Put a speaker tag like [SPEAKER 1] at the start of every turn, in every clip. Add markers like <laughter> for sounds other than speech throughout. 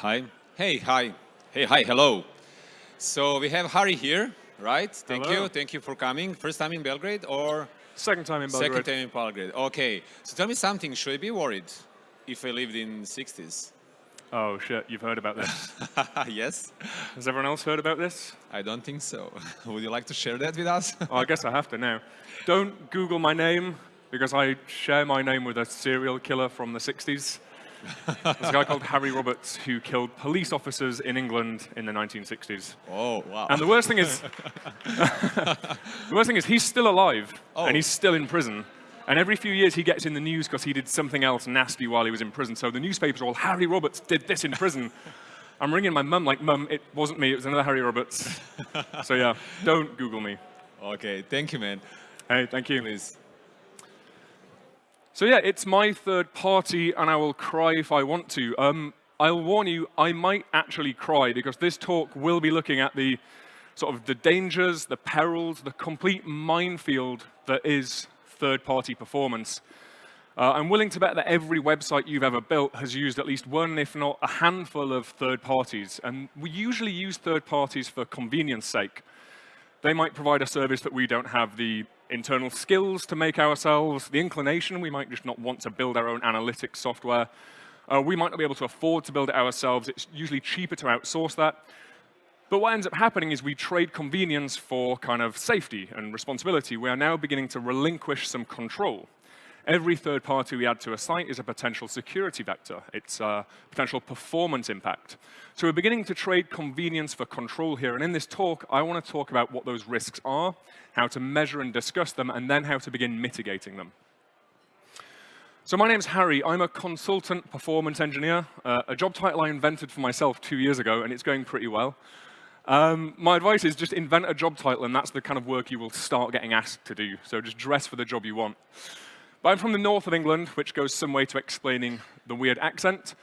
[SPEAKER 1] Hi. Hey, hi. Hey, hi, hello. So we have Harry here, right? Thank
[SPEAKER 2] Hello.
[SPEAKER 1] you. Thank you for coming. First time in Belgrade or
[SPEAKER 2] Second time in Belgrade.
[SPEAKER 1] second time in Belgrade? Okay. So tell me something. Should I be worried if I lived in 60s?
[SPEAKER 2] Oh shit, you've heard about this. <laughs>
[SPEAKER 1] yes?
[SPEAKER 2] Has everyone else heard about this?
[SPEAKER 1] I don't think so. <laughs> Would you like to share that with us?
[SPEAKER 2] Oh, I guess I have to now. Don't Google my name because I share my name with a serial killer from the 60s. There's a guy called Harry Roberts who killed police officers in England in the 1960s.
[SPEAKER 1] oh, wow.
[SPEAKER 2] And the worst thing is, <laughs> the worst thing is he's still alive
[SPEAKER 1] Oh.
[SPEAKER 2] and he's still in prison. And every few years he gets in the news because he did something else nasty while he was in prison. So the newspapers are all, Harry Roberts did this in prison. <laughs> I'm ringing my mum like, mum, it wasn't me, it was another Harry Roberts. <laughs> so yeah, don't Google me.
[SPEAKER 1] okay, thank you, man.
[SPEAKER 2] Hey, thank you.
[SPEAKER 1] Please.
[SPEAKER 2] So yeah, it's my third party, and I will cry if I want to. Um, I'll warn you, I might actually cry because this talk will be looking at the sort of the dangers, the perils, the complete minefield that is third-party performance. Uh, I'm willing to bet that every website you've ever built has used at least one, if not a handful of third parties. And we usually use third parties for convenience sake. They might provide a service that we don't have the internal skills to make ourselves, the inclination, we might just not want to build our own analytics software. Uh, we might not be able to afford to build it ourselves. It's usually cheaper to outsource that. But what ends up happening is we trade convenience for kind of safety and responsibility. We are now beginning to relinquish some control. Every third party we add to a site is a potential security vector. It's a potential performance impact. So we're beginning to trade convenience for control here. And in this talk, I want to talk about what those risks are, how to measure and discuss them, and then how to begin mitigating them. So my name's Harry. I'm a consultant performance engineer, uh, a job title I invented for myself two years ago, and it's going pretty well. Um, my advice is just invent a job title, and that's the kind of work you will start getting asked to do. So just dress for the job you want. But I'm from the north of England, which goes some way to explaining the weird accent.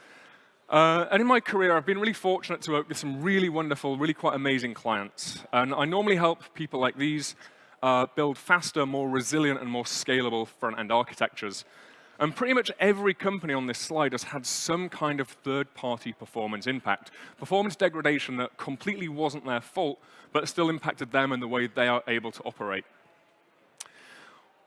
[SPEAKER 2] Uh, and in my career, I've been really fortunate to work with some really wonderful, really quite amazing clients. And I normally help people like these uh, build faster, more resilient, and more scalable front-end architectures. And pretty much every company on this slide has had some kind of third-party performance impact. Performance degradation that completely wasn't their fault, but still impacted them and the way they are able to operate.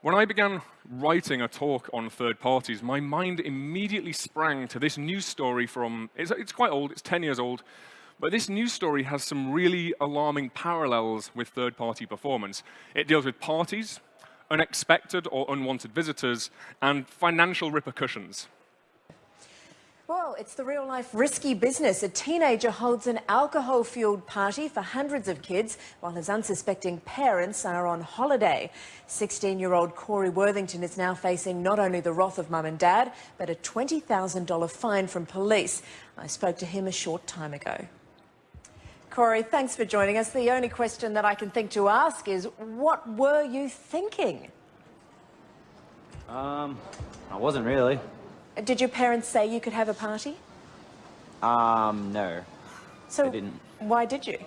[SPEAKER 2] When I began writing a talk on third parties, my mind immediately sprang to this news story from, it's, it's, quite old, it's 10 years old, but this news story has some really alarming parallels with third-party performance. It deals with parties, unexpected or unwanted visitors, and financial repercussions.
[SPEAKER 3] Well, it's the real life risky business. A teenager holds an alcohol fueled party for hundreds of kids while his unsuspecting parents are on holiday. 16 year old Corey Worthington is now facing not only the wrath of mum and dad, but a $20,000 fine from police. I spoke to him a short time ago. Corey, thanks for joining us. The only question that I can think to ask is what were you thinking?
[SPEAKER 4] Um, I wasn't really.
[SPEAKER 3] Did your parents say you could have a party?
[SPEAKER 4] Um, no.
[SPEAKER 3] So,
[SPEAKER 4] They didn't.
[SPEAKER 3] why did you?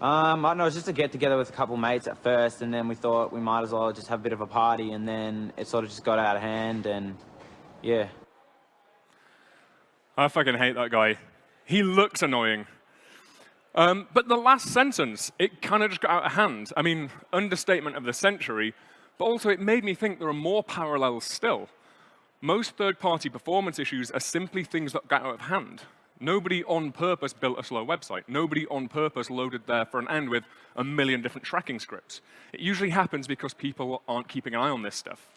[SPEAKER 4] Um, I don't know, it was just a get together with a couple mates at first, and then we thought we might as well just have a bit of a party, and then it sort of just got out of hand, and yeah.
[SPEAKER 2] I fucking hate that guy. He looks annoying. Um, but the last sentence, it kind of just got out of hand. I mean, understatement of the century, but also it made me think there are more parallels still. Most third-party performance issues are simply things that got out of hand. Nobody on purpose built a slow website. Nobody on purpose loaded their front end with a million different tracking scripts. It usually happens because people aren't keeping an eye on this stuff.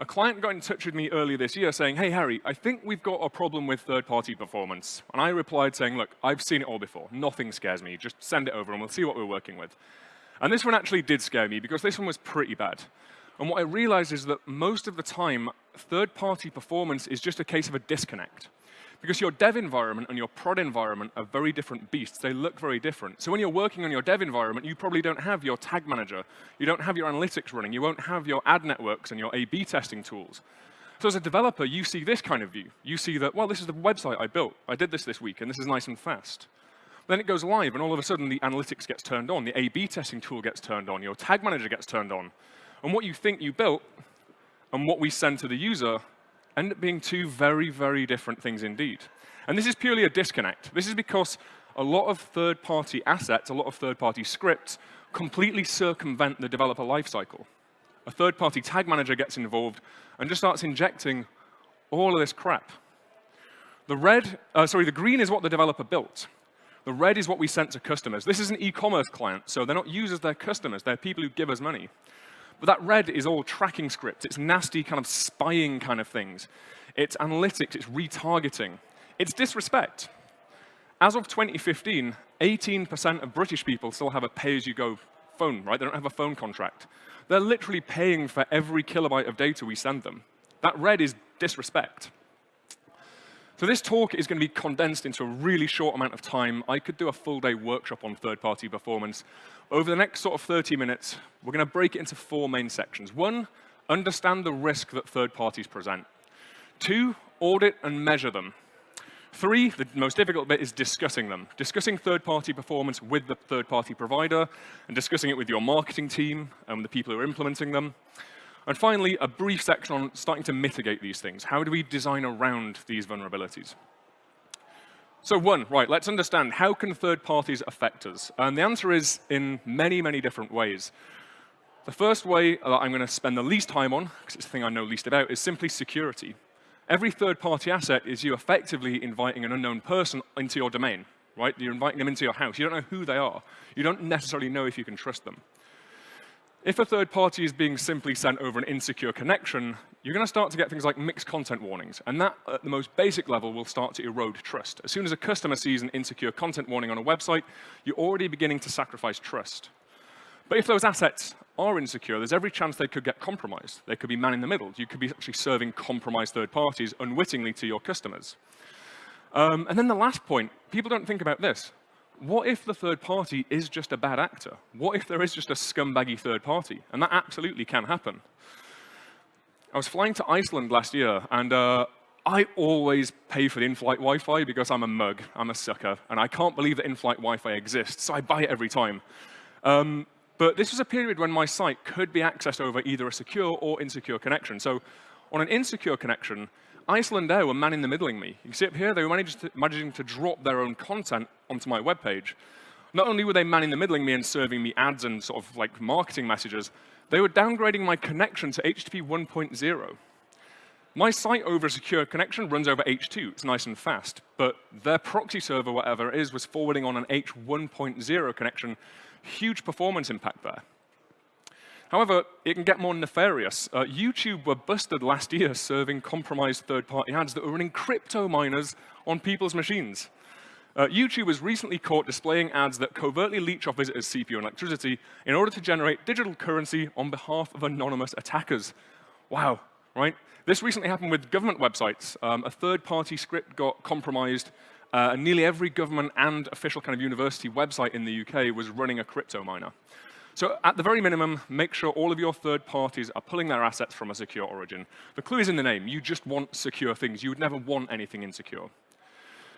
[SPEAKER 2] A client got in touch with me earlier this year saying, hey, Harry, I think we've got a problem with third-party performance. And I replied saying, look, I've seen it all before. Nothing scares me. Just send it over and we'll see what we're working with. And this one actually did scare me because this one was pretty bad. And what I realized is that most of the time, third-party performance is just a case of a disconnect. Because your dev environment and your prod environment are very different beasts. They look very different. So when you're working on your dev environment, you probably don't have your tag manager. You don't have your analytics running. You won't have your ad networks and your A-B testing tools. So as a developer, you see this kind of view. You see that, well, this is the website I built. I did this this week, and this is nice and fast. Then it goes live, and all of a sudden, the analytics gets turned on. The A-B testing tool gets turned on. Your tag manager gets turned on. And what you think you built and what we send to the user end up being two very, very different things indeed. And this is purely a disconnect. This is because a lot of third-party assets, a lot of third-party scripts, completely circumvent the developer lifecycle. A third-party tag manager gets involved and just starts injecting all of this crap. The red, uh, sorry, the green is what the developer built. The red is what we sent to customers. This is an e-commerce client, so they're not users, they're customers. They're people who give us money. But that red is all tracking scripts. It's nasty kind of spying kind of things. It's analytics, it's retargeting. It's disrespect. As of 2015, 18% of British people still have a pay-as-you-go phone, right? They don't have a phone contract. They're literally paying for every kilobyte of data we send them. That red is disrespect. So this talk is going to be condensed into a really short amount of time. I could do a full-day workshop on third-party performance. Over the next sort of 30 minutes, we're going to break it into four main sections. One, understand the risk that third parties present. Two, audit and measure them. Three, the most difficult bit is discussing them. Discussing third-party performance with the third-party provider and discussing it with your marketing team and the people who are implementing them. And finally, a brief section on starting to mitigate these things. How do we design around these vulnerabilities? So one, right, let's understand how can third parties affect us? And the answer is in many, many different ways. The first way that I'm going to spend the least time on, because it's the thing I know least about, is simply security. Every third-party asset is you effectively inviting an unknown person into your domain, right? You're inviting them into your house. You don't know who they are. You don't necessarily know if you can trust them. If a third party is being simply sent over an insecure connection, you're going to start to get things like mixed content warnings. And that, at the most basic level, will start to erode trust. As soon as a customer sees an insecure content warning on a website, you're already beginning to sacrifice trust. But if those assets are insecure, there's every chance they could get compromised. They could be man in the middle. You could be actually serving compromised third parties unwittingly to your customers. Um, and then the last point, people don't think about this. What if the third party is just a bad actor? What if there is just a scumbaggy third party? And that absolutely can happen. I was flying to Iceland last year, and uh, I always pay for the in-flight Wi-Fi because I'm a mug, I'm a sucker, and I can't believe that in-flight Wi-Fi exists, so I buy it every time. Um, but this was a period when my site could be accessed over either a secure or insecure connection. So on an insecure connection, Icelandair were man-in-the-middling me. You can see up here, they were to, managing to drop their own content onto my web page. Not only were they man-in-the-middling me and serving me ads and sort of like marketing messages, they were downgrading my connection to HTTP 1.0. My site over a secure connection runs over H2. It's nice and fast. But their proxy server, whatever it is, was forwarding on an H1.0 connection, huge performance impact there. However, it can get more nefarious. Uh, YouTube were busted last year <laughs> serving compromised third-party ads that were running crypto miners on people's machines. Uh, YouTube was recently caught displaying ads that covertly leech off visitors' CPU and electricity in order to generate digital currency on behalf of anonymous attackers. Wow, right? This recently happened with government websites. Um, a third-party script got compromised uh, and nearly every government and official kind of university website in the UK was running a crypto miner. So at the very minimum, make sure all of your third parties are pulling their assets from a secure origin. The clue is in the name. You just want secure things. You would never want anything insecure.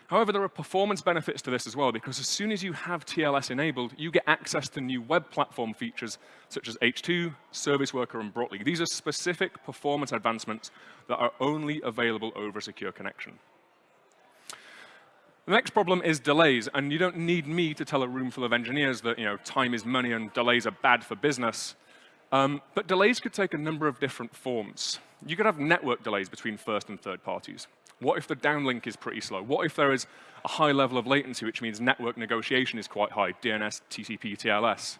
[SPEAKER 2] However, there are performance benefits to this as well, because as soon as you have TLS enabled, you get access to new web platform features such as H2, Service Worker, and Brotli. These are specific performance advancements that are only available over a secure connection. The next problem is delays, and you don't need me to tell a room full of engineers that you know, time is money and delays are bad for business. Um, but delays could take a number of different forms. You could have network delays between first and third parties. What if the downlink is pretty slow? What if there is a high level of latency, which means network negotiation is quite high, DNS, TCP, TLS?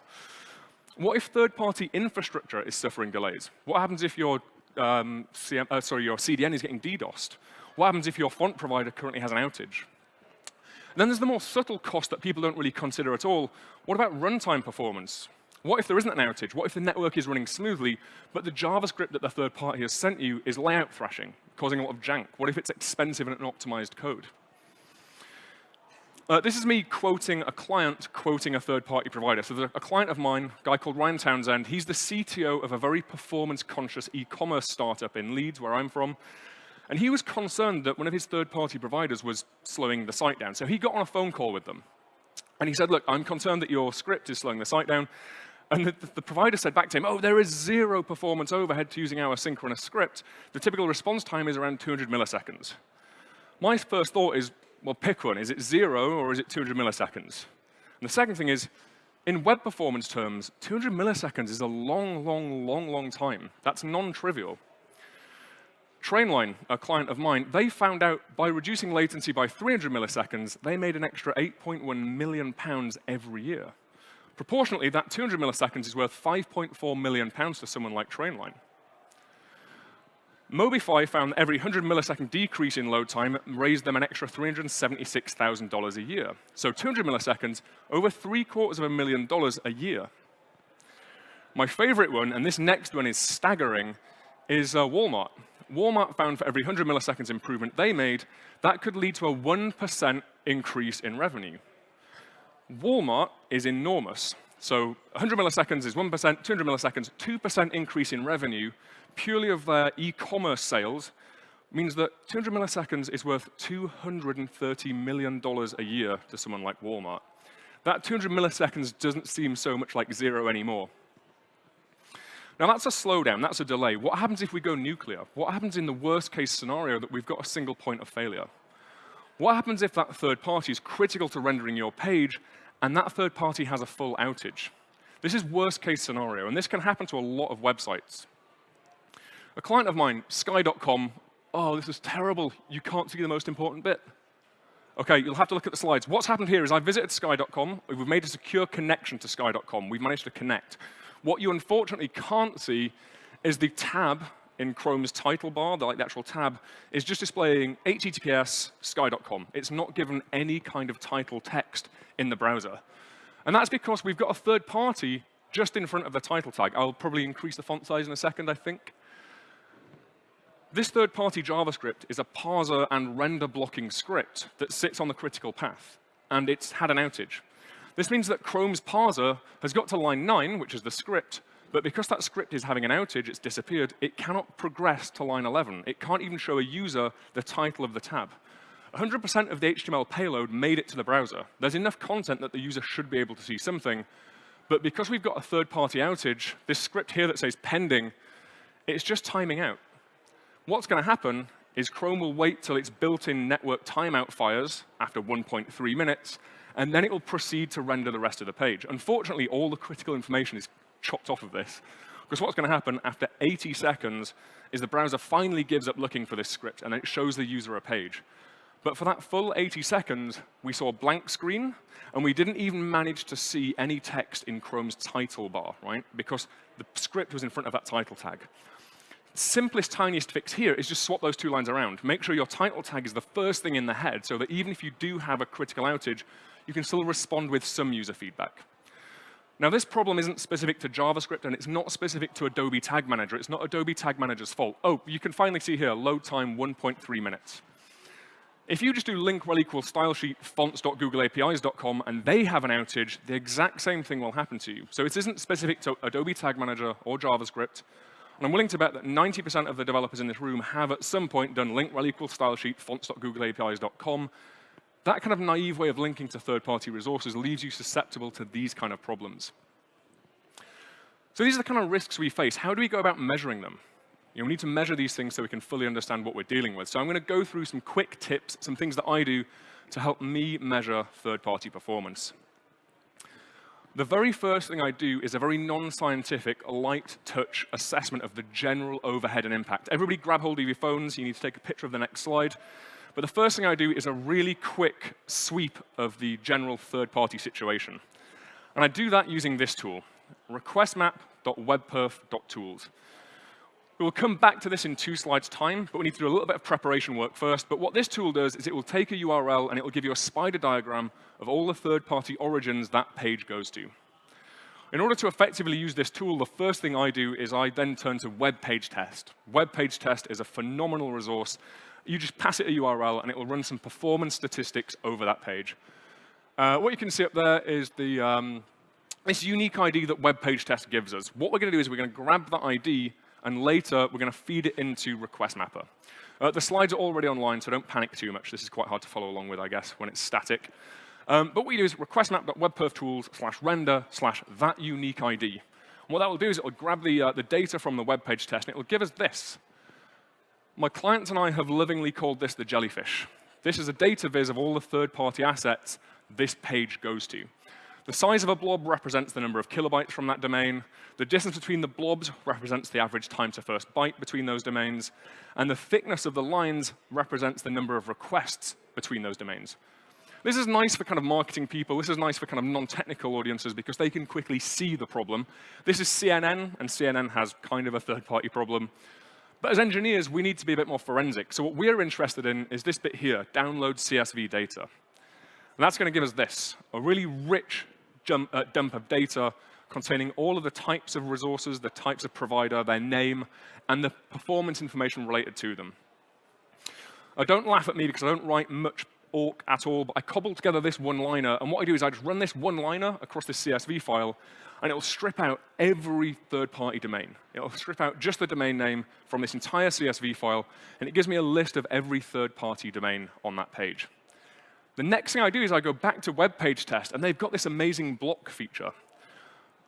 [SPEAKER 2] What if third-party infrastructure is suffering delays? What happens if your, um, CM, uh, sorry, your CDN is getting DDoSed? What happens if your font provider currently has an outage? Then there's the more subtle cost that people don't really consider at all. What about runtime performance? What if there isn't an outage? What if the network is running smoothly, but the JavaScript that the third party has sent you is layout thrashing, causing a lot of jank? What if it's expensive and optimized code? Uh, this is me quoting a client quoting a third-party provider. So there's a client of mine, a guy called Ryan Townsend. He's the CTO of a very performance-conscious e-commerce startup in Leeds, where I'm from. And he was concerned that one of his third-party providers was slowing the site down. So he got on a phone call with them. And he said, look, I'm concerned that your script is slowing the site down. And the, the, provider said back to him, oh, there is zero performance overhead to using our synchronous script. The typical response time is around 200 milliseconds. My first thought is, well, pick one. Is it zero or is it 200 milliseconds? And the second thing is, in web performance terms, 200 milliseconds is a long, long, long, long time. That's non-trivial. Trainline, a client of mine, they found out by reducing latency by 300 milliseconds, they made an extra 8.1 million pounds every year. Proportionately, that 200 milliseconds is worth 5.4 million pounds to someone like Trainline. Mobify found that every 100 millisecond decrease in load time raised them an extra $376,000 a year. So 200 milliseconds, over three quarters of a million dollars a year. My favorite one, and this next one is staggering, is uh, Walmart. Walmart found for every 100 milliseconds improvement they made, that could lead to a 1% increase in revenue. Walmart is enormous. So 100 milliseconds is 1%, 200 milliseconds, 2% increase in revenue purely of their e-commerce sales means that 200 milliseconds is worth $230 million a year to someone like Walmart. That 200 milliseconds doesn't seem so much like zero anymore. Now that's a slowdown, that's a delay. What happens if we go nuclear? What happens in the worst case scenario that we've got a single point of failure? What happens if that third party is critical to rendering your page and that third party has a full outage? This is worst case scenario, and this can happen to a lot of websites. A client of mine, Sky.com, oh, this is terrible. You can't see the most important bit. OK, you'll have to look at the slides. What's happened here is I visited Sky.com. We've made a secure connection to Sky.com. We've managed to connect. What you unfortunately can't see is the tab in Chrome's title bar, the, like the actual tab, is just displaying HTTPS sky.com. It's not given any kind of title text in the browser. And that's because we've got a third party just in front of the title tag. I'll probably increase the font size in a second, I think. This third-party JavaScript is a parser and render blocking script that sits on the critical path, and it's had an outage. This means that Chrome's parser has got to line 9, which is the script, but because that script is having an outage, it's disappeared, it cannot progress to line 11. It can't even show a user the title of the tab. 100% of the HTML payload made it to the browser. There's enough content that the user should be able to see something, but because we've got a third-party outage, this script here that says pending, it's just timing out. What's going to happen is Chrome will wait till its built-in network timeout fires after 1.3 minutes, and then it will proceed to render the rest of the page. Unfortunately, all the critical information is chopped off of this. Because what's going to happen after 80 seconds is the browser finally gives up looking for this script, and it shows the user a page. But for that full 80 seconds, we saw a blank screen, and we didn't even manage to see any text in Chrome's title bar, right? Because the script was in front of that title tag simplest, tiniest fix here is just swap those two lines around. Make sure your title tag is the first thing in the head so that even if you do have a critical outage, you can still respond with some user feedback. Now, this problem isn't specific to JavaScript, and it's not specific to Adobe Tag Manager. It's not Adobe Tag Manager's fault. Oh, you can finally see here, load time 1.3 minutes. If you just do link rel equals stylesheet fonts.googleapis.com and they have an outage, the exact same thing will happen to you. So it isn't specific to Adobe Tag Manager or JavaScript. And I'm willing to bet that 90% of the developers in this room have at some point done link rel equals style sheet fonts.googleapis.com. That kind of naive way of linking to third-party resources leaves you susceptible to these kind of problems. So these are the kind of risks we face. How do we go about measuring them? You know, we need to measure these things so we can fully understand what we're dealing with. So I'm going to go through some quick tips, some things that I do to help me measure third-party performance. The very first thing I do is a very non-scientific, light touch assessment of the general overhead and impact. Everybody grab hold of your phones. You need to take a picture of the next slide. But the first thing I do is a really quick sweep of the general third-party situation. And I do that using this tool, requestmap.webperf.tools. We will come back to this in two slides' time, but we need to do a little bit of preparation work first. But what this tool does is it will take a URL and it will give you a spider diagram of all the third-party origins that page goes to. In order to effectively use this tool, the first thing I do is I then turn to web page test. Web page test is a phenomenal resource. You just pass it a URL and it will run some performance statistics over that page. Uh, what you can see up there is the, um, this unique ID that web page test gives us. What we're going to do is we're going to grab that ID and later we're going to feed it into Request Mapper. Uh, the slides are already online, so don't panic too much. This is quite hard to follow along with, I guess, when it's static. Um, but what we do is request slash render slash that unique ID. And what that will do is it will grab the, uh, the data from the web page test and it will give us this. My clients and I have lovingly called this the jellyfish. This is a data viz of all the third-party assets this page goes to. The size of a blob represents the number of kilobytes from that domain. The distance between the blobs represents the average time to first byte between those domains. And the thickness of the lines represents the number of requests between those domains. This is nice for kind of marketing people. This is nice for kind of non-technical audiences because they can quickly see the problem. This is CNN, and CNN has kind of a third-party problem. But as engineers, we need to be a bit more forensic. So what we're interested in is this bit here, download CSV data. And that's going to give us this, a really rich jump, uh, dump of data containing all of the types of resources, the types of provider, their name, and the performance information related to them. Uh, don't laugh at me because I don't write much awk at all, but I cobbled together this one-liner, and what I do is I just run this one-liner across this CSV file, and it'll strip out every third-party domain. It'll strip out just the domain name from this entire CSV file, and it gives me a list of every third-party domain on that page. The next thing I do is I go back to web page test, and they've got this amazing block feature.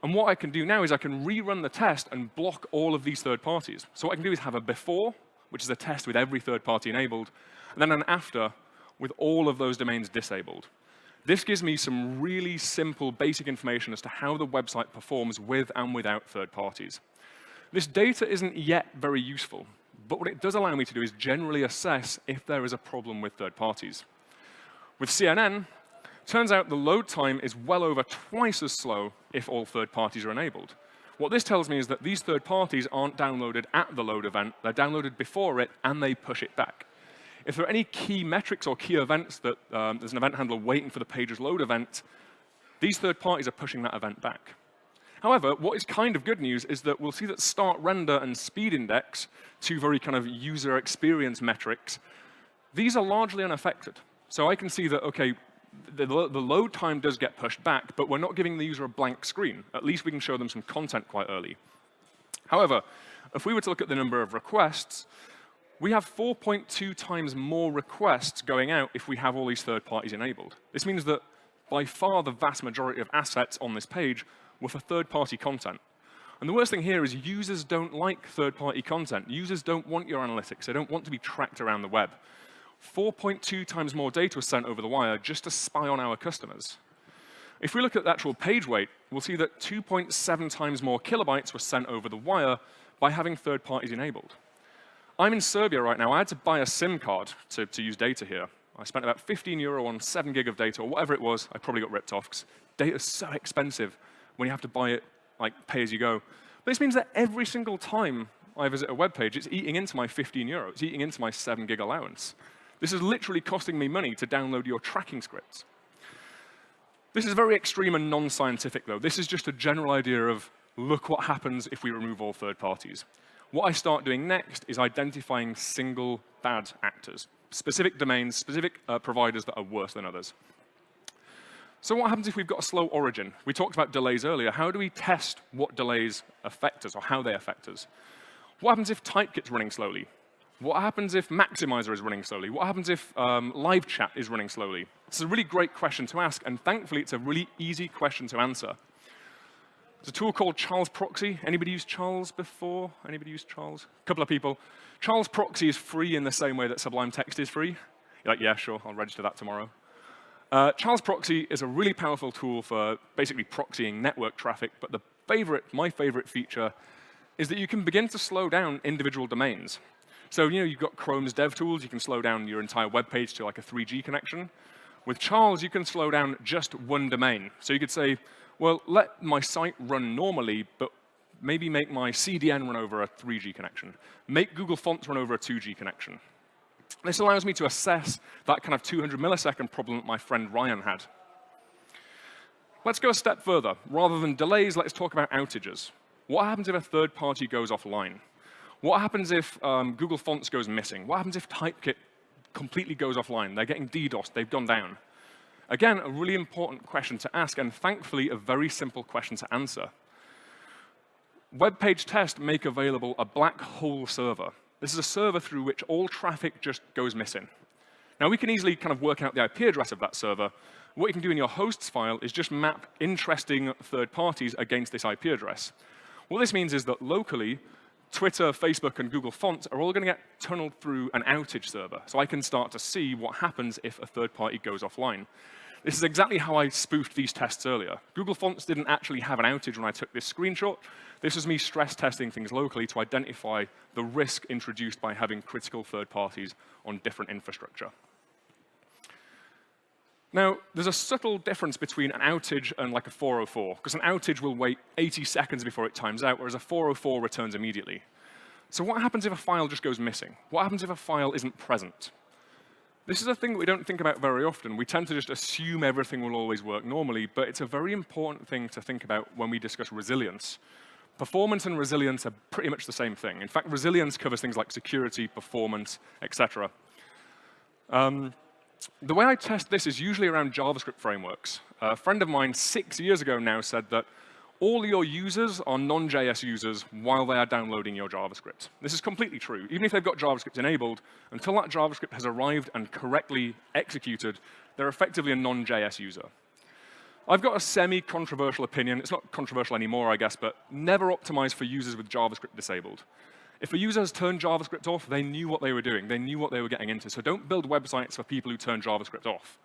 [SPEAKER 2] And what I can do now is I can rerun the test and block all of these third parties. So what I can do is have a before, which is a test with every third party enabled, and then an after with all of those domains disabled. This gives me some really simple, basic information as to how the website performs with and without third parties. This data isn't yet very useful, but what it does allow me to do is generally assess if there is a problem with third parties. With CNN, turns out the load time is well over twice as slow if all third parties are enabled. What this tells me is that these third parties aren't downloaded at the load event, they're downloaded before it, and they push it back. If there are any key metrics or key events that um, there's an event handler waiting for the page's load event, these third parties are pushing that event back. However, what is kind of good news is that we'll see that start render and speed index, two very kind of user experience metrics, these are largely unaffected. So I can see that, OK, the, the, load time does get pushed back, but we're not giving the user a blank screen. At least we can show them some content quite early. However, if we were to look at the number of requests, we have 4.2 times more requests going out if we have all these third parties enabled. This means that by far the vast majority of assets on this page were for third-party content. And the worst thing here is users don't like third-party content. Users don't want your analytics. They don't want to be tracked around the web. 4.2 times more data was sent over the wire just to spy on our customers. If we look at the actual page weight, we'll see that 2.7 times more kilobytes were sent over the wire by having third parties enabled. I'm in Serbia right now. I had to buy a SIM card to, to use data here. I spent about 15 euro on 7 gig of data, or whatever it was. I probably got ripped off because data is so expensive when you have to buy it like pay as you go. But this means that every single time I visit a web page, it's eating into my 15 euro. It's eating into my 7 gig allowance. This is literally costing me money to download your tracking scripts. This is very extreme and non-scientific, though. This is just a general idea of look what happens if we remove all third parties. What I start doing next is identifying single bad actors, specific domains, specific uh, providers that are worse than others. So what happens if we've got a slow origin? We talked about delays earlier. How do we test what delays affect us or how they affect us? What happens if typekit's running slowly? What happens if Maxymiser is running slowly? What happens if um, live chat is running slowly? It's a really great question to ask, and thankfully, it's a really easy question to answer. There's a tool called Charles Proxy. Anybody used Charles before? Anybody used Charles? A couple of people. Charles Proxy is free in the same way that Sublime Text is free. You're like, yeah, sure, I'll register that tomorrow. Uh, Charles Proxy is a really powerful tool for basically proxying network traffic, but the favorite, my favorite feature is that you can begin to slow down individual domains. So you know, you've got Chrome's DevTools. You can slow down your entire web page to like a 3G connection. With Charles, you can slow down just one domain. So you could say, well, let my site run normally, but maybe make my CDN run over a 3G connection. Make Google Fonts run over a 2G connection. This allows me to assess that kind of 200 millisecond problem that my friend Ryan had. Let's go a step further. Rather than delays, let's talk about outages. What happens if a third party goes offline? What happens if um, Google Fonts goes missing? What happens if Typekit completely goes offline? They're getting DDoS, they've gone down. Again, a really important question to ask, and thankfully, a very simple question to answer. Web page test make available a black hole server. This is a server through which all traffic just goes missing. Now, we can easily kind of work out the IP address of that server. What you can do in your hosts file is just map interesting third parties against this IP address. What this means is that locally, Twitter, Facebook, and Google Fonts are all going to get tunneled through an outage server. So I can start to see what happens if a third party goes offline. This is exactly how I spoofed these tests earlier. Google Fonts didn't actually have an outage when I took this screenshot. This was me stress testing things locally to identify the risk introduced by having critical third parties on different infrastructure. Now, there's a subtle difference between an outage and like a 404, because an outage will wait 80 seconds before it times out, whereas a 404 returns immediately. So what happens if a file just goes missing? What happens if a file isn't present? This is a thing that we don't think about very often. We tend to just assume everything will always work normally, but it's a very important thing to think about when we discuss resilience. Performance and resilience are pretty much the same thing. In fact, resilience covers things like security, performance, etc. Um, the way I test this is usually around JavaScript frameworks. A friend of mine six years ago now said that all your users are non-JS users while they are downloading your JavaScript. This is completely true. Even if they've got JavaScript enabled, until that JavaScript has arrived and correctly executed, they're effectively a non-JS user. I've got a semi-controversial opinion. It's not controversial anymore, I guess, but never optimize for users with JavaScript disabled. If a user has turned JavaScript off, they knew what they were doing. They knew what they were getting into. So don't build websites for people who turn JavaScript off.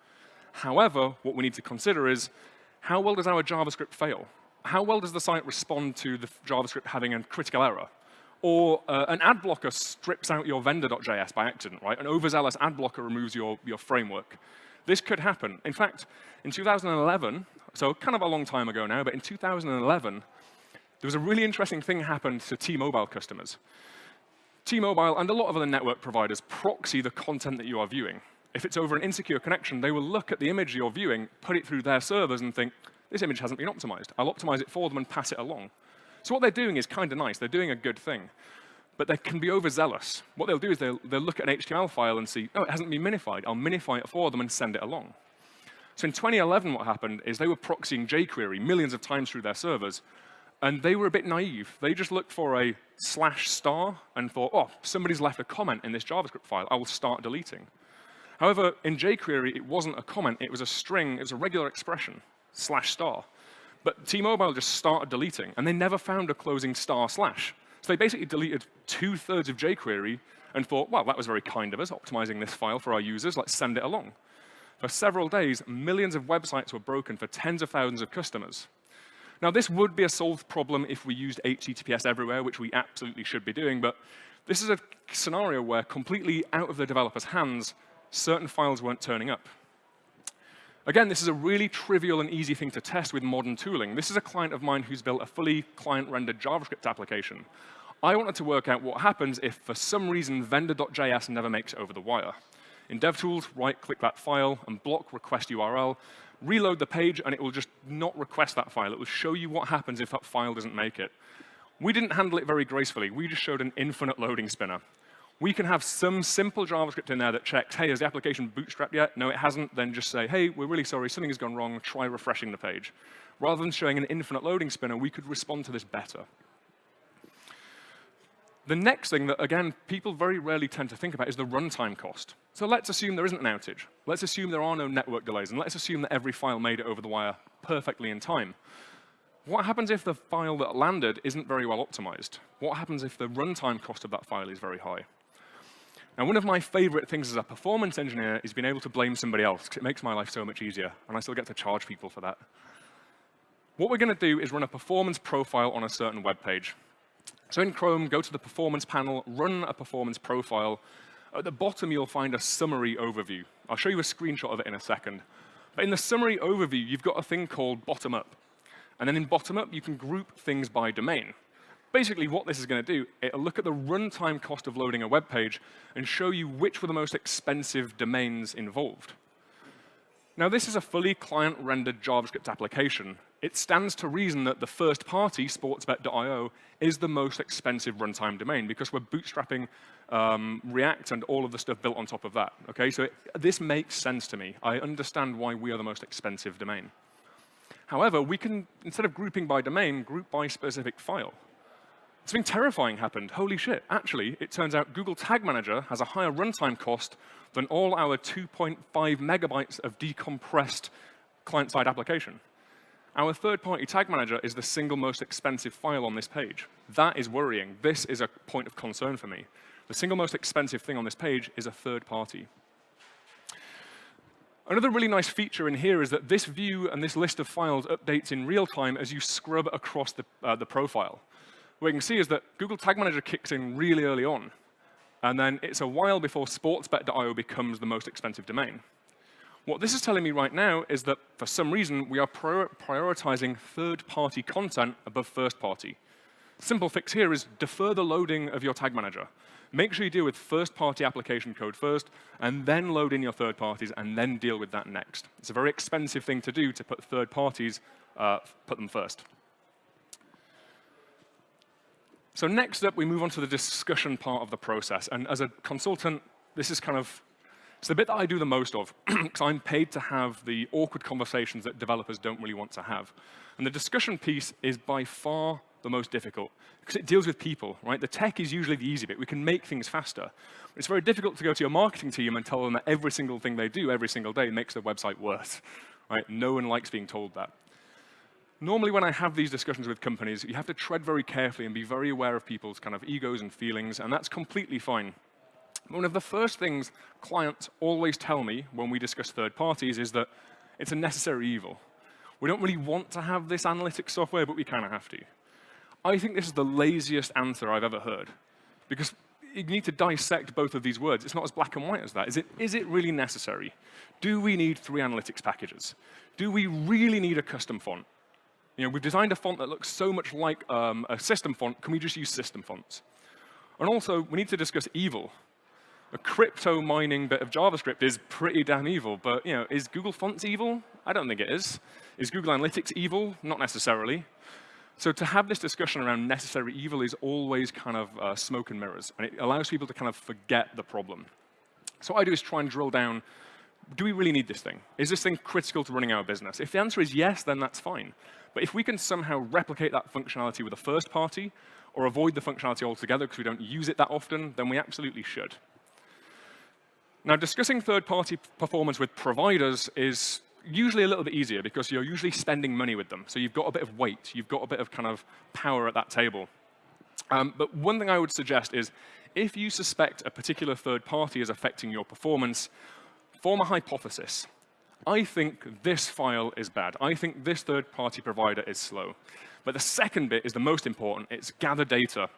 [SPEAKER 2] However, what we need to consider is, how well does our JavaScript fail? How well does the site respond to the JavaScript having a critical error? Or uh, an ad blocker strips out your vendor.js by accident, right? An overzealous ad blocker removes your, your framework. This could happen. In fact, in 2011, so kind of a long time ago now, but in 2011, there was a really interesting thing happened to T-Mobile customers. T-Mobile and a lot of other network providers proxy the content that you are viewing. If it's over an insecure connection, they will look at the image you're viewing, put it through their servers and think, this image hasn't been optimized. I'll optimize it for them and pass it along. So what they're doing is kind of nice. They're doing a good thing. But they can be overzealous. What they'll do is they'll, they'll look at an HTML file and see, oh, it hasn't been minified. I'll minify it for them and send it along. So in 2011, what happened is they were proxying jQuery millions of times through their servers, and they were a bit naive. They just looked for a slash star and thought, oh, somebody's left a comment in this JavaScript file. I will start deleting. However, in jQuery, it wasn't a comment. It was a string. It was a regular expression slash star. But T-Mobile just started deleting, and they never found a closing star slash. So they basically deleted two-thirds of jQuery and thought, well, that was very kind of us, optimizing this file for our users. Let's send it along. For several days, millions of websites were broken for tens of thousands of customers. Now, this would be a solved problem if we used HTTPS everywhere, which we absolutely should be doing, but this is a scenario where completely out of the developer's hands, certain files weren't turning up. Again, this is a really trivial and easy thing to test with modern tooling. This is a client of mine who's built a fully client-rendered JavaScript application. I wanted to work out what happens if, for some reason, vendor.js never makes it over the wire. In DevTools, right-click that file and block request URL, reload the page, and it will just not request that file. It will show you what happens if that file doesn't make it. We didn't handle it very gracefully. We just showed an infinite loading spinner we can have some simple JavaScript in there that checks, hey, has the application bootstrapped yet? No, it hasn't. Then just say, hey, we're really sorry, something has gone wrong. Try refreshing the page. Rather than showing an infinite loading spinner, we could respond to this better. The next thing that, again, people very rarely tend to think about is the runtime cost. So let's assume there isn't an outage. Let's assume there are no network delays. And let's assume that every file made it over the wire perfectly in time. What happens if the file that landed isn't very well optimized? What happens if the runtime cost of that file is very high? Now, one of my favorite things as a performance engineer is being able to blame somebody else, because it makes my life so much easier, and I still get to charge people for that. What we're going to do is run a performance profile on a certain web page. So in Chrome, go to the performance panel, run a performance profile. At the bottom, you'll find a summary overview. I'll show you a screenshot of it in a second. But in the summary overview, you've got a thing called bottom up. And then in bottom up, you can group things by domain. Basically, what this is going to do, it'll look at the runtime cost of loading a web page and show you which were the most expensive domains involved. Now, this is a fully client-rendered JavaScript application. It stands to reason that the first party, sportsbet.io, is the most expensive runtime domain because we're bootstrapping um, React and all of the stuff built on top of that. Okay, so it, this makes sense to me. I understand why we are the most expensive domain. However, we can, instead of grouping by domain, group by specific file. Something terrifying happened. Holy shit. Actually, it turns out Google Tag Manager has a higher runtime cost than all our 2.5 megabytes of decompressed client-side application. Our third-party tag manager is the single most expensive file on this page. That is worrying. This is a point of concern for me. The single most expensive thing on this page is a third party. Another really nice feature in here is that this view and this list of files updates in real time as you scrub across the, uh, the profile. What you can see is that Google Tag Manager kicks in really early on, and then it's a while before sportsbet.io becomes the most expensive domain. What this is telling me right now is that for some reason we are prior prioritizing third-party content above first-party. Simple fix here is defer the loading of your tag manager. Make sure you deal with first-party application code first, and then load in your third parties, and then deal with that next. It's a very expensive thing to do to put third parties, uh, put them first. So next up, we move on to the discussion part of the process. And as a consultant, this is kind of it's the bit that I do the most of, <clears throat> because I'm paid to have the awkward conversations that developers don't really want to have. And the discussion piece is by far the most difficult, because it deals with people, right? The tech is usually the easy bit. We can make things faster. It's very difficult to go to your marketing team and tell them that every single thing they do every single day makes their website worse, right? No one likes being told that. Normally when I have these discussions with companies, you have to tread very carefully and be very aware of people's kind of egos and feelings, and that's completely fine. One of the first things clients always tell me when we discuss third parties is that it's a necessary evil. We don't really want to have this analytics software, but we kind of have to. I think this is the laziest answer I've ever heard, because you need to dissect both of these words. It's not as black and white as that. Is it, is it really necessary? Do we need three analytics packages? Do we really need a custom font? You know, we've designed a font that looks so much like um, a system font. Can we just use system fonts? And also, we need to discuss evil a crypto mining bit of JavaScript is pretty damn evil, but you know, is Google Fonts evil? I don't think it is. Is Google Analytics evil? Not necessarily. So to have this discussion around necessary evil is always kind of uh, smoke and mirrors, and it allows people to kind of forget the problem. So what I do is try and drill down, do we really need this thing? Is this thing critical to running our business? If the answer is yes, then that's fine. But if we can somehow replicate that functionality with a first party, or avoid the functionality altogether because we don't use it that often, then we absolutely should. Now, discussing third-party performance with providers is usually a little bit easier because you're usually spending money with them. So you've got a bit of weight. You've got a bit of kind of power at that table. Um, but one thing I would suggest is if you suspect a particular third party is affecting your performance, form a hypothesis. I think this file is bad. I think this third-party provider is slow. But the second bit is the most important. It's gather data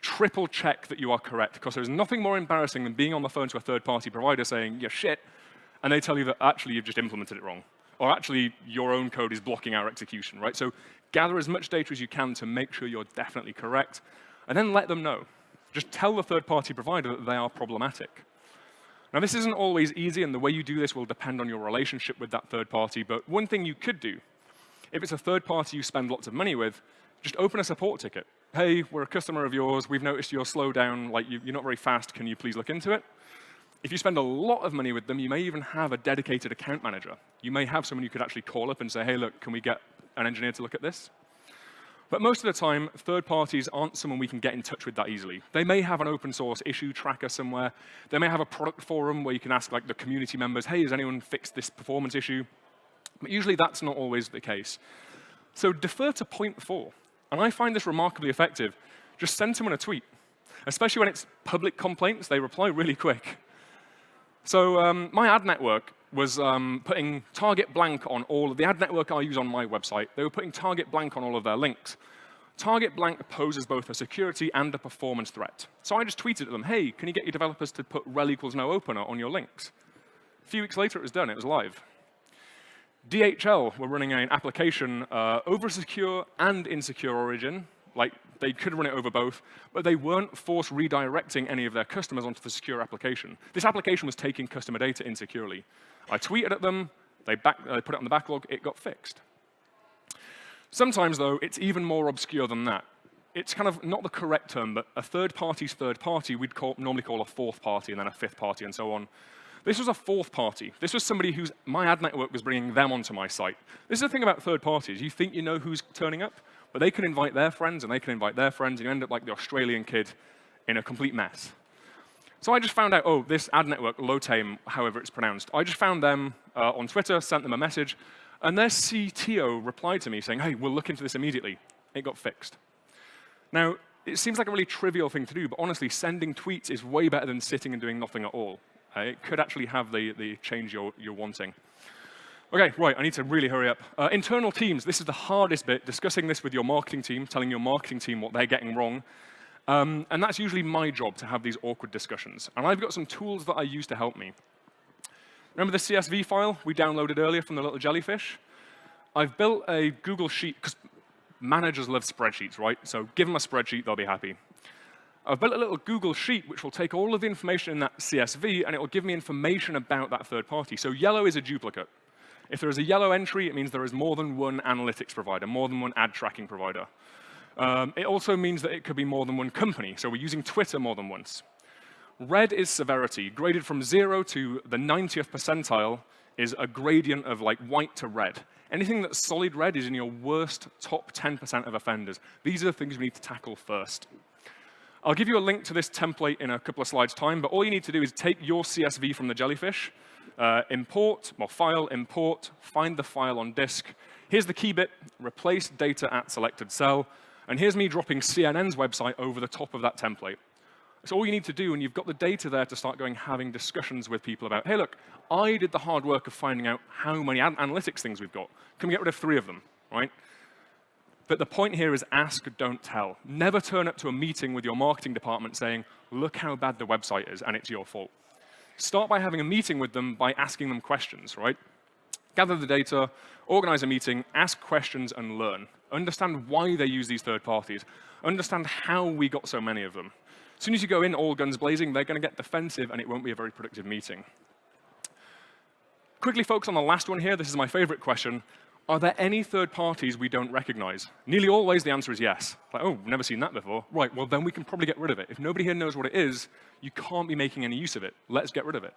[SPEAKER 2] triple check that you are correct, because there's nothing more embarrassing than being on the phone to a third-party provider saying, you're shit, and they tell you that actually you've just implemented it wrong. Or actually, your own code is blocking our execution, right? So gather as much data as you can to make sure you're definitely correct, and then let them know. Just tell the third-party provider that they are problematic. Now, this isn't always easy, and the way you do this will depend on your relationship with that third party, but one thing you could do, if it's a third party you spend lots of money with, just open a support ticket hey, we're a customer of yours. We've noticed your slowdown. Like, you, are not very fast. Can you please look into it? If you spend a lot of money with them, you may even have a dedicated account manager. You may have someone you could actually call up and say, hey, look, can we get an engineer to look at this? But most of the time, third parties aren't someone we can get in touch with that easily. They may have an open source issue tracker somewhere. They may have a product forum where you can ask like the community members, hey, has anyone fixed this performance issue? But usually that's not always the case. So defer to point four. And I find this remarkably effective. Just send someone a tweet. Especially when it's public complaints, they reply really quick. So um, my ad network was um, putting target blank on all of the ad network I use on my website. They were putting target blank on all of their links. Target blank poses both a security and a performance threat. So I just tweeted at them, hey, can you get your developers to put rel equals no opener on your links? A few weeks later, it was done. It was live. DHL were running an application uh, over secure and insecure origin. Like, they could run it over both, but they weren't force redirecting any of their customers onto the secure application. This application was taking customer data insecurely. I tweeted at them, they, back, they put it on the backlog, it got fixed. Sometimes, though, it's even more obscure than that. It's kind of not the correct term, but a third party's third party we'd call, normally call a fourth party and then a fifth party and so on. This was a fourth party. This was somebody whose my ad network was bringing them onto my site. This is the thing about third parties. You think you know who's turning up? But they can invite their friends, and they can invite their friends, and you end up like the Australian kid in a complete mess. So I just found out, oh, this ad network, Lotame, however it's pronounced, I just found them uh, on Twitter, sent them a message, and their CTO replied to me saying, hey, we'll look into this immediately. It got fixed. Now, it seems like a really trivial thing to do, but honestly, sending tweets is way better than sitting and doing nothing at all. Uh, it could actually have the, the change you're, you're wanting. OK, right, I need to really hurry up. Uh, internal teams, this is the hardest bit, discussing this with your marketing team, telling your marketing team what they're getting wrong, um, and that's usually my job to have these awkward discussions. And I've got some tools that I use to help me. Remember the CSV file we downloaded earlier from the little jellyfish? I've built a Google Sheet, because managers love spreadsheets, right? So give them a spreadsheet, they'll be happy. I've built a little Google Sheet which will take all of the information in that CSV and it will give me information about that third party. So yellow is a duplicate. If there is a yellow entry, it means there is more than one analytics provider, more than one ad tracking provider. Um, it also means that it could be more than one company. So we're using Twitter more than once. Red is severity. Graded from 0 to the 90th percentile is a gradient of like white to red. Anything that's solid red is in your worst top 10% of offenders. These are the things we need to tackle first. I'll give you a link to this template in a couple of slides' time, but all you need to do is take your CSV from the jellyfish, uh, import, well, file, import, find the file on disk. Here's the key bit, replace data at selected cell, and here's me dropping CNN's website over the top of that template. So all you need to do, and you've got the data there to start going having discussions with people about, hey, look, I did the hard work of finding out how many analytics things we've got. Can we get rid of three of them, right? But the point here is ask, don't tell. Never turn up to a meeting with your marketing department saying, look how bad the website is, and it's your fault. Start by having a meeting with them by asking them questions, right? Gather the data, organize a meeting, ask questions, and learn understand why they use these third parties, understand how we got so many of them. As soon as you go in all guns blazing, they're going to get defensive, and it won't be a very productive meeting. Quickly focus on the last one here. This is my favorite question. Are there any third parties we don't recognize? Nearly always the answer is yes. Like, oh, never seen that before. Right, well, then we can probably get rid of it. If nobody here knows what it is, you can't be making any use of it. Let's get rid of it.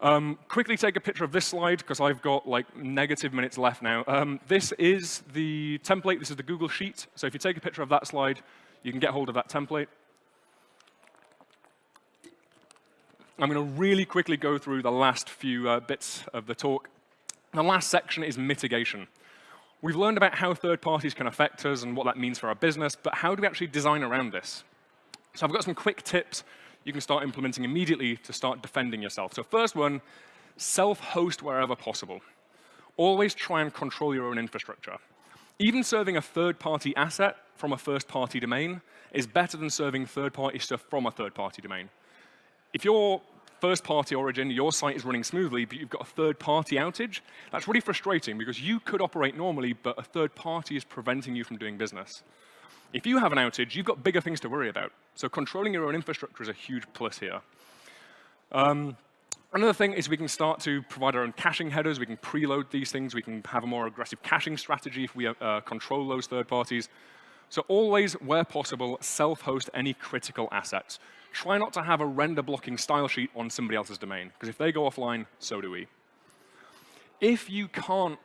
[SPEAKER 2] Um, quickly take a picture of this slide, because I've got like negative minutes left now. Um, this is the template. This is the Google Sheet. So if you take a picture of that slide, you can get hold of that template. I'm going to really quickly go through the last few uh, bits of the talk. The last section is mitigation. We've learned about how third parties can affect us and what that means for our business, but how do we actually design around this? So I've got some quick tips you can start implementing immediately to start defending yourself. So first one, self-host wherever possible. Always try and control your own infrastructure. Even serving a third-party asset from a first-party domain is better than serving third-party stuff from a third-party domain. If your first-party origin, your site is running smoothly, but you've got a third-party outage, that's really frustrating because you could operate normally, but a third party is preventing you from doing business. If you have an outage, you've got bigger things to worry about. So controlling your own infrastructure is a huge plus here. Um, another thing is we can start to provide our own caching headers. We can preload these things. We can have a more aggressive caching strategy if we uh, control those third parties. So always, where possible, self-host any critical assets. Try not to have a render blocking style sheet on somebody else's domain, because if they go offline, so do we. If you can't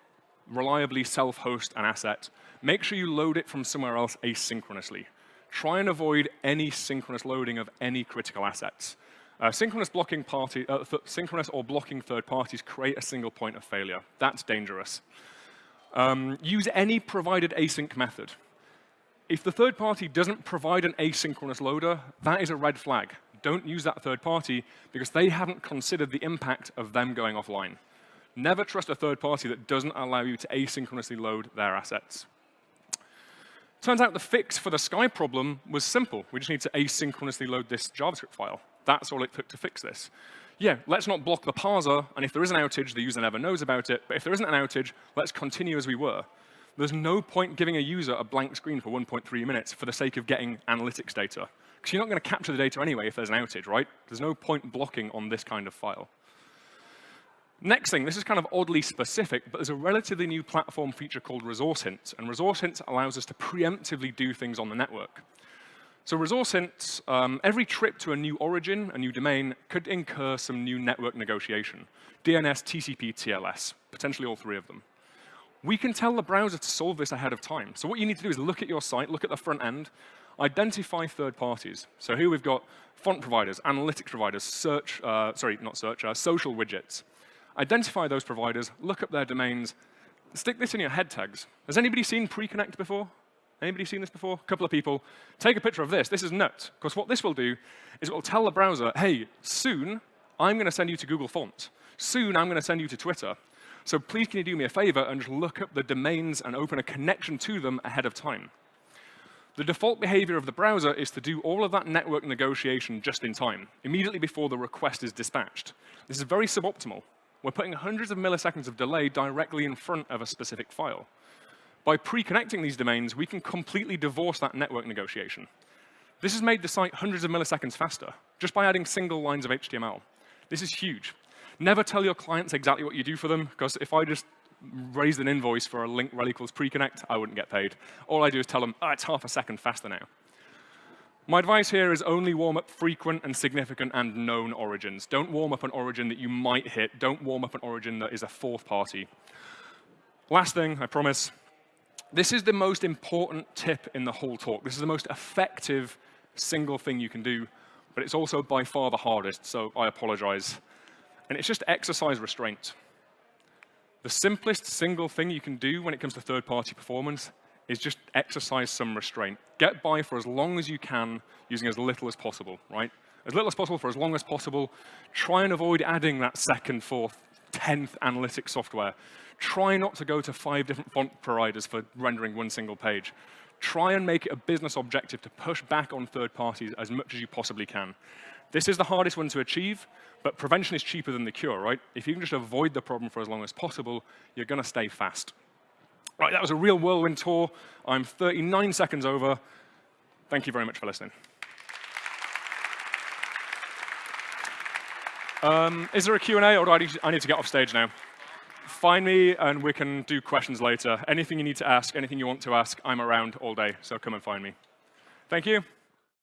[SPEAKER 2] reliably self-host an asset, make sure you load it from somewhere else asynchronously. Try and avoid any synchronous loading of any critical assets. Uh, synchronous blocking party, uh, synchronous or blocking third parties create a single point of failure. That's dangerous. Um, use any provided async method. If the third party doesn't provide an asynchronous loader, that is a red flag. Don't use that third party because they haven't considered the impact of them going offline. Never trust a third party that doesn't allow you to asynchronously load their assets. Turns out the fix for the Sky problem was simple. We just need to asynchronously load this JavaScript file. That's all it took to fix this. Yeah, let's not block the parser, and if there is an outage, the user never knows about it. But if there isn't an outage, let's continue as we were. There's no point giving a user a blank screen for 1.3 minutes for the sake of getting analytics data. Because you're not going to capture the data anyway if there's an outage, right? There's no point blocking on this kind of file. Next thing, this is kind of oddly specific, but there's a relatively new platform feature called Resource Hints, and Resource Hints allows us to preemptively do things on the network. So Resource Hints, um, every trip to a new origin, a new domain, could incur some new network negotiation. DNS, TCP, TLS, potentially all three of them. We can tell the browser to solve this ahead of time. So what you need to do is look at your site, look at the front end, identify third parties. So here we've got font providers, analytics providers, search, uh, sorry, not search, uh, social widgets. Identify those providers, look up their domains, stick this in your head tags. Has anybody seen pre-connect before? Anybody seen this before? A couple of people. Take a picture of this. This is nuts. Because what this will do is it will tell the browser, hey, soon I'm going to send you to Google Fonts. Soon I'm going to send you to Twitter. So please can you do me a favor and just look up the domains and open a connection to them ahead of time. The default behavior of the browser is to do all of that network negotiation just in time, immediately before the request is dispatched. This is very suboptimal. We're putting hundreds of milliseconds of delay directly in front of a specific file. By pre-connecting these domains, we can completely divorce that network negotiation. This has made the site hundreds of milliseconds faster, just by adding single lines of HTML. This is huge. Never tell your clients exactly what you do for them, because if I just raised an invoice for a link rel equals pre-connect, I wouldn't get paid. All I do is tell them, oh, it's half a second faster now. My advice here is only warm up frequent and significant and known origins. Don't warm up an origin that you might hit. Don't warm up an origin that is a fourth party. Last thing, I promise. This is the most important tip in the whole talk. This is the most effective single thing you can do, but it's also by far the hardest, so I apologize. And it's just exercise restraint. The simplest single thing you can do when it comes to third-party performance is just exercise some restraint. Get by for as long as you can using as little as possible, right? As little as possible for as long as possible. Try and avoid adding that second, fourth, tenth analytic software. Try not to go to five different font providers for rendering one single page. Try and make it a business objective to push back on third parties as much as you possibly can. This is the hardest one to achieve, but prevention is cheaper than the cure, right? If you can just avoid the problem for as long as possible, you're going to stay fast. Right, that was a real whirlwind tour. I'm 39 seconds over. Thank you very much for listening. Um, is there a Q&A, or do I need, I need to get off stage now? Find me, and we can do questions later. Anything you need to ask, anything you want to ask, I'm around all day, so come and find me. Thank you.